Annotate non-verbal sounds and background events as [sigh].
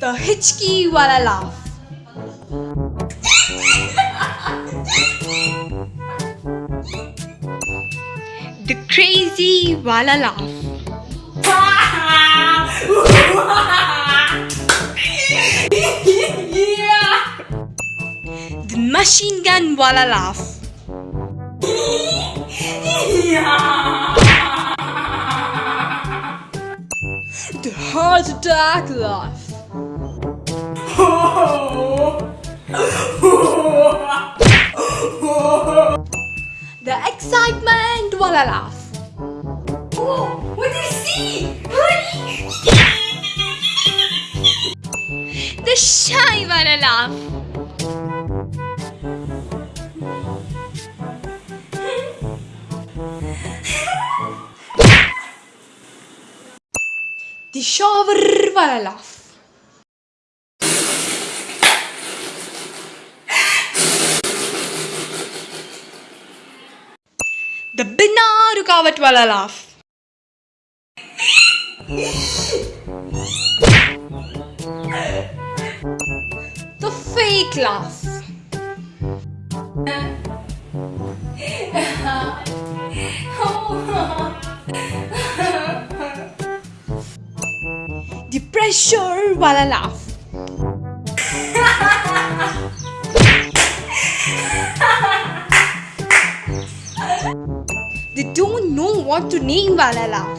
The Hitchki Wala laugh. The Crazy Wala laugh. The Machine Gun Wala laugh. The Heart Attack laugh. The Excitement Wala laugh. Oh, what do you see? [laughs] The Shy Wala laugh. [laughs] The Shower Wala laugh. The Bina Rukawat Wala laugh. The fake laugh. Pressure wala laugh. they don't know what to name wala laugh.